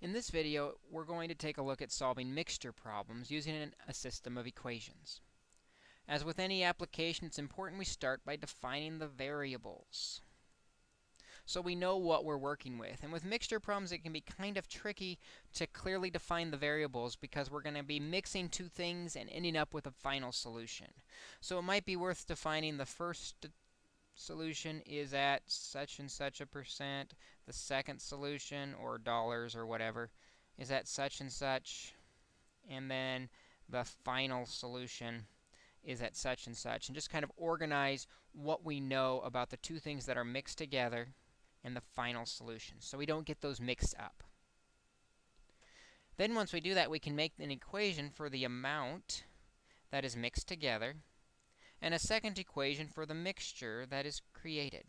In this video, we're going to take a look at solving mixture problems using an, a system of equations. As with any application, it's important we start by defining the variables. So we know what we're working with. And with mixture problems, it can be kind of tricky to clearly define the variables because we're going to be mixing two things and ending up with a final solution. So it might be worth defining the first solution is at such and such a percent. The second solution, or dollars or whatever, is at such and such. And then the final solution is at such and such. And just kind of organize what we know about the two things that are mixed together and the final solution. So we don't get those mixed up. Then once we do that, we can make an equation for the amount that is mixed together and a second equation for the mixture that is created.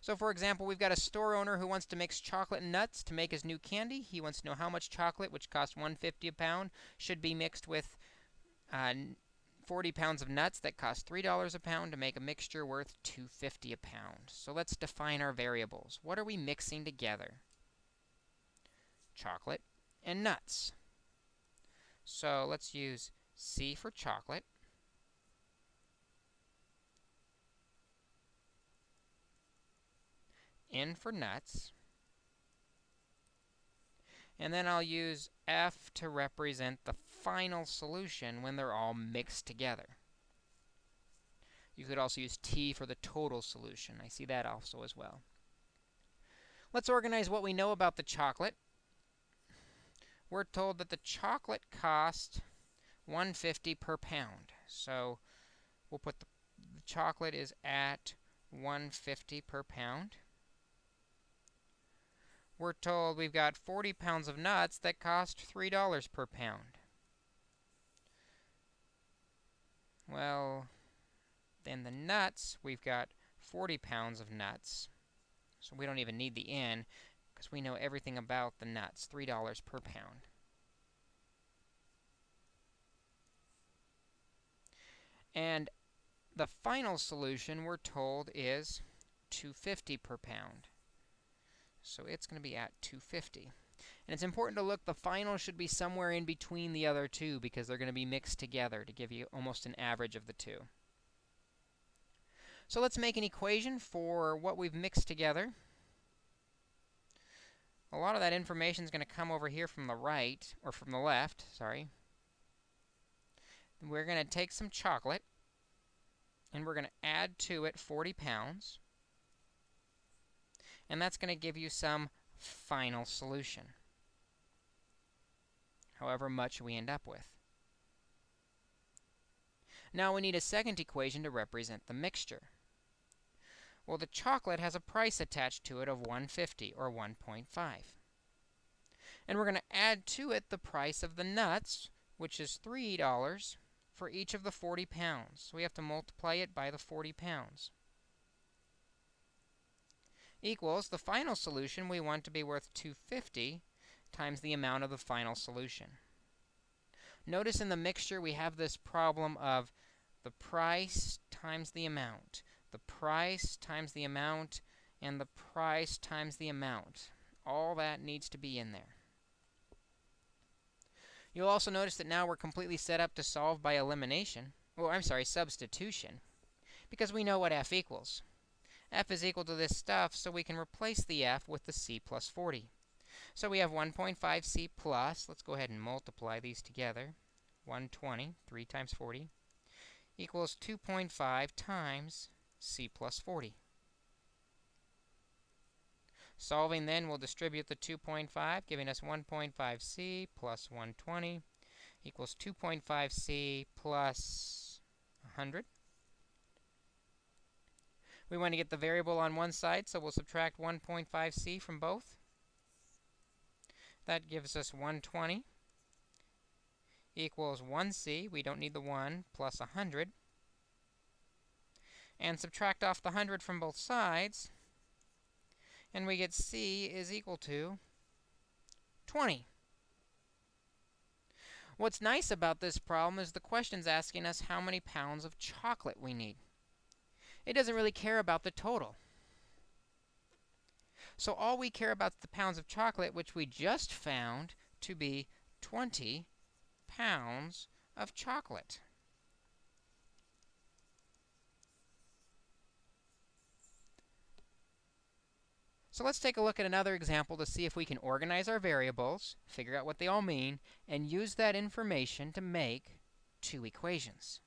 So for example, we've got a store owner who wants to mix chocolate and nuts to make his new candy. He wants to know how much chocolate, which costs 150 a pound, should be mixed with uh, 40 pounds of nuts that cost $3 a pound to make a mixture worth 250 a pound. So let's define our variables. What are we mixing together? Chocolate and nuts. So let's use C for chocolate N for nuts. And then I'll use F to represent the final solution when they're all mixed together. You could also use T for the total solution. I see that also as well. Let's organize what we know about the chocolate. We're told that the chocolate cost 150 per pound. So we'll put the, the chocolate is at 150 per pound we're told we've got 40 pounds of nuts that cost $3 per pound. Well, then the nuts, we've got 40 pounds of nuts. So we don't even need the N because we know everything about the nuts, $3 per pound. And the final solution, we're told, is 250 per pound. So it's going to be at 250. And it's important to look, the final should be somewhere in between the other two because they're going to be mixed together to give you almost an average of the two. So let's make an equation for what we've mixed together. A lot of that information is going to come over here from the right, or from the left, sorry. We're going to take some chocolate, and we're going to add to it 40 pounds and that's going to give you some final solution, however much we end up with. Now we need a second equation to represent the mixture. Well, the chocolate has a price attached to it of 150, or 1.5. And we're going to add to it the price of the nuts, which is $3 for each of the 40 pounds. So we have to multiply it by the 40 pounds equals the final solution we want to be worth 250 times the amount of the final solution. Notice in the mixture we have this problem of the price times the amount, the price times the amount, and the price times the amount. All that needs to be in there. You'll also notice that now we're completely set up to solve by elimination. Oh, I'm sorry, substitution. Because we know what f equals f is equal to this stuff, so we can replace the f with the c plus 40. So we have 1.5c plus, let's go ahead and multiply these together, 120, 3 times 40, equals 2.5 times c plus 40. Solving then, we'll distribute the 2.5, giving us 1.5c plus 120 equals 2.5c plus 100. We want to get the variable on one side, so we'll subtract 1.5c from both. That gives us 120 equals 1c. We don't need the 1 plus 100. And subtract off the 100 from both sides. And we get c is equal to 20. What's nice about this problem is the question's asking us how many pounds of chocolate we need it doesn't really care about the total. So all we care about is the pounds of chocolate, which we just found to be 20 pounds of chocolate. So let's take a look at another example to see if we can organize our variables, figure out what they all mean, and use that information to make two equations.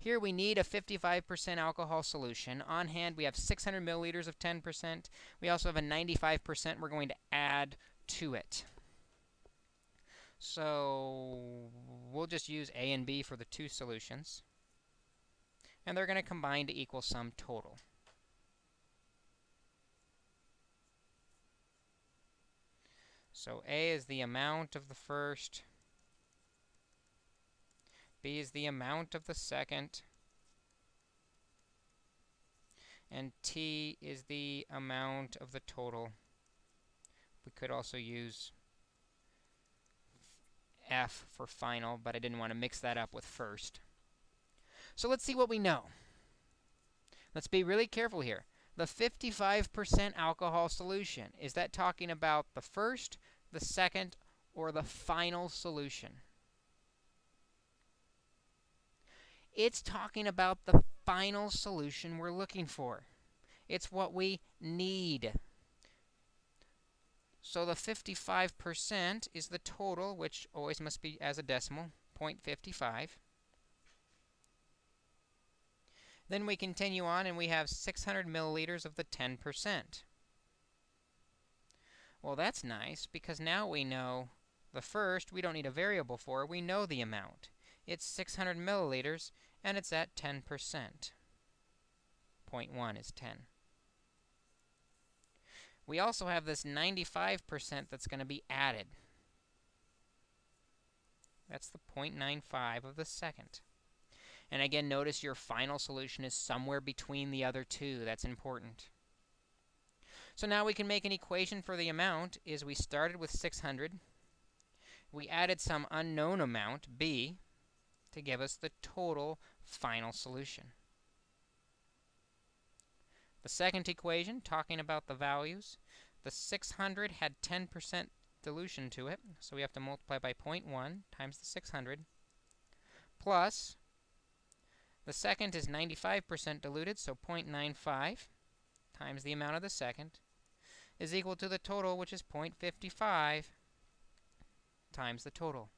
Here we need a 55% alcohol solution. On hand, we have 600 milliliters of 10%. We also have a 95% we're going to add to it. So we'll just use A and B for the two solutions. And they're going to combine to equal some total. So A is the amount of the first, B is the amount of the second, and T is the amount of the total. We could also use F for final, but I didn't want to mix that up with first. So let's see what we know. Let's be really careful here. The 55% alcohol solution, is that talking about the first, the second, or the final solution? It's talking about the final solution we're looking for. It's what we need. So the 55% is the total, which always must be as a decimal, 0.55. Then we continue on and we have 600 milliliters of the 10%. Well, that's nice because now we know the first, we don't need a variable for, we know the amount. It's 600 milliliters and it's at 10%. 0.1 is 10. We also have this 95% that's going to be added. That's the 0.95 of the second. And again, notice your final solution is somewhere between the other two. That's important. So now we can make an equation for the amount is we started with 600. We added some unknown amount, b, to give us the total final solution. The second equation, talking about the values, the 600 had 10% dilution to it, so we have to multiply by 0.1 times the 600, plus the second is 95% diluted, so 0.95 times the amount of the second is equal to the total, which is 0.55 times the total.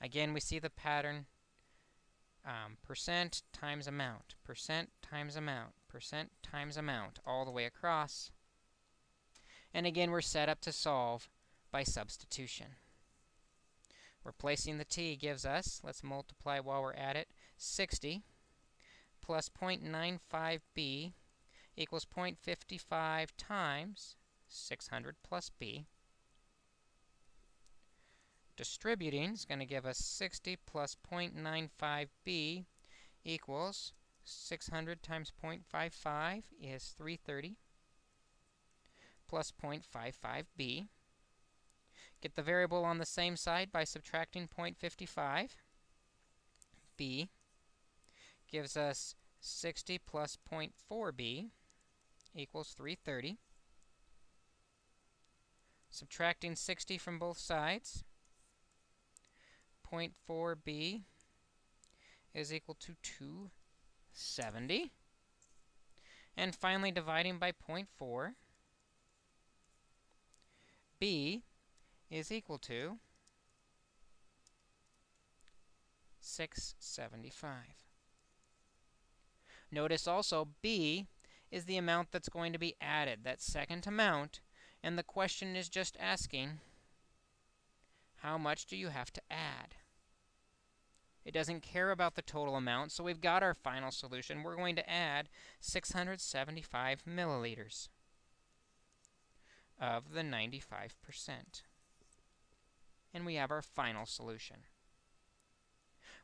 Again, we see the pattern um, percent times amount, percent times amount, percent times amount, all the way across. And again, we're set up to solve by substitution. Replacing the t gives us, let's multiply while we're at it, 60 plus 0.95b equals 0.55 times 600 plus b. Distributing is going to give us 60 plus 0.95b equals 600 times 0.55 is 330 plus 0.55b. Get the variable on the same side by subtracting 0.55. b gives us 60 plus 0.4b equals 330. Subtracting 60 from both sides, 0.4b is equal to 270. And finally, dividing by 0.4, b is equal to 675. Notice also b is the amount that's going to be added, that second amount, and the question is just asking, how much do you have to add? It doesn't care about the total amount, so we've got our final solution. We're going to add 675 milliliters of the 95%. And we have our final solution.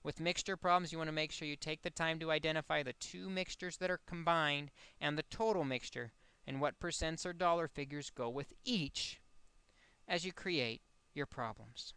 With mixture problems, you want to make sure you take the time to identify the two mixtures that are combined and the total mixture and what percents or dollar figures go with each as you create your problems.